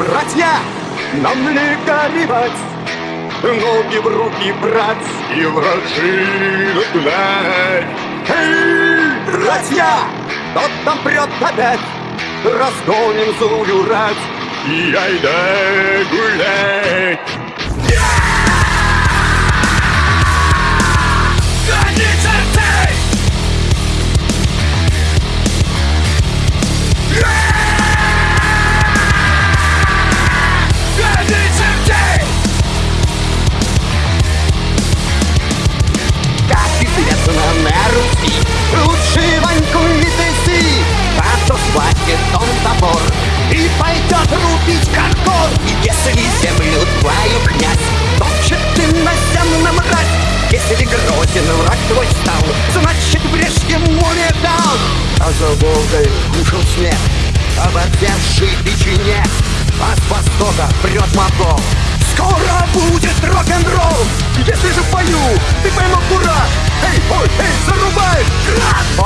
братья, нам не горевать Ноги в руки брать и вражину гнать Эй, братья, тот там прет опять Разгоним злую рать и айда гулять И пойдет рубить каркор И если землю твою князь Топчет ты на земном мразь. Если грозен враг твой стал Значит брешь ему не дал А за Волгой ушел снег Оборзевший печенек А с востока прет мотор Скоро будет рок-н-ролл. Если же пою, ты поймал кураж Эй, ой, эй, зарубай! Град!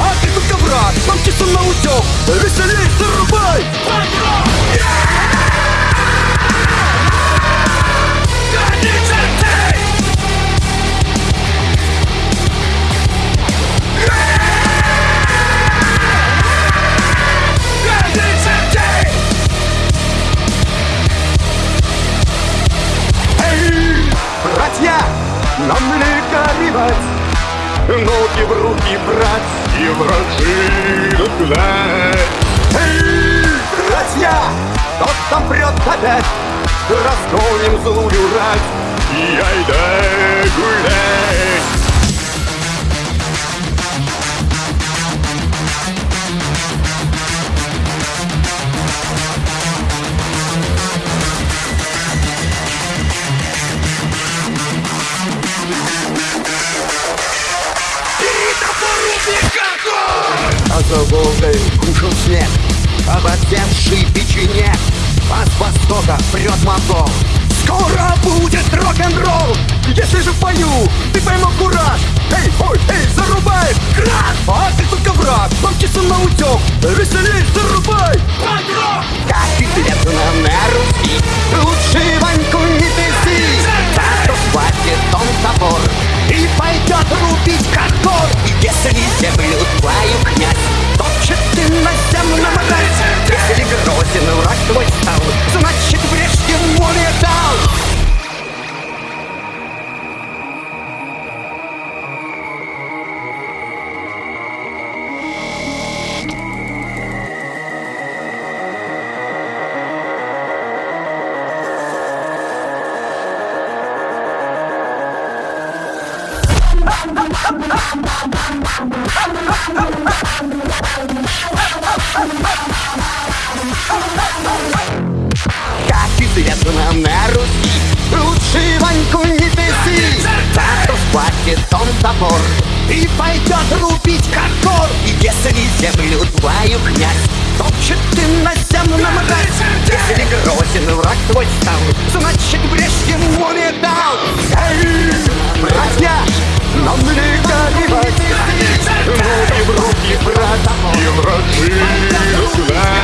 Нам не горевать Ноги в руки брать и вражину гнать Эй, братья, тот там прет опять Разгоним злую рать и айда гулять А за Волгой кушал снег Оборзевший печенек А с востока прет мотор Скоро будет рок-н-ролл Если же пою, ты поймал кураж Эй, ой, эй, зарубай! Град! А ты только враг, помчится на утек Веселей, зарубай! Панк-рок! Как и нам на русский Лучше Ваньку не тряси Так схватит он топор И пойдет рубить хардкор Если землю твою князь Топчет ты на земном Если грозен Как известно на Руси? Лучше Ваньку не тряси Зато схватит он И пойдет рубить хардкор И если землю твою князь Топчет ты на земном рать Если грозен враг твой стал Значит брешь ему не дал. Эй, братья, нам не горевать Ноги в руки брать и вражину гнать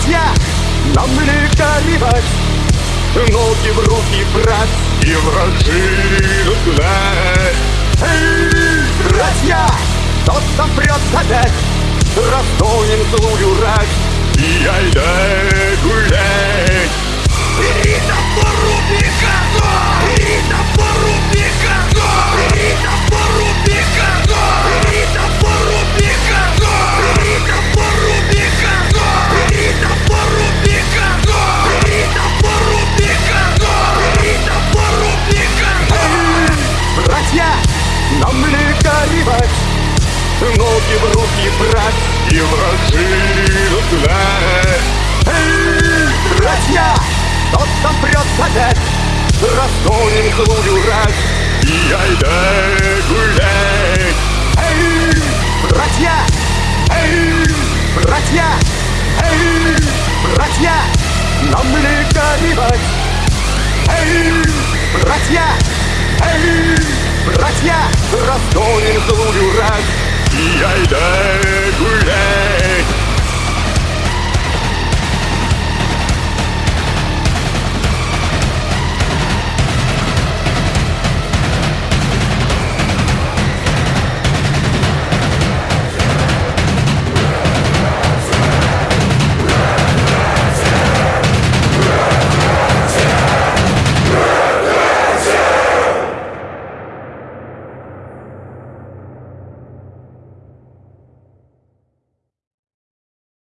братья, нам не горевать Ноги в руки брать и вражину гнать Эй, братья, тот там прет опять Разгоним злую рать и айда гулять. Бери топору Пикардо! Бери топору ноги в руки брать и вражи разгнать. Эй, братья, тот, кто прет опять, разгоним злую рать и айда гулять. Эй, братья, эй, братья, эй, братья, нам ли горевать? Эй, братья, эй, братья, разгоним злую рать и айда гулять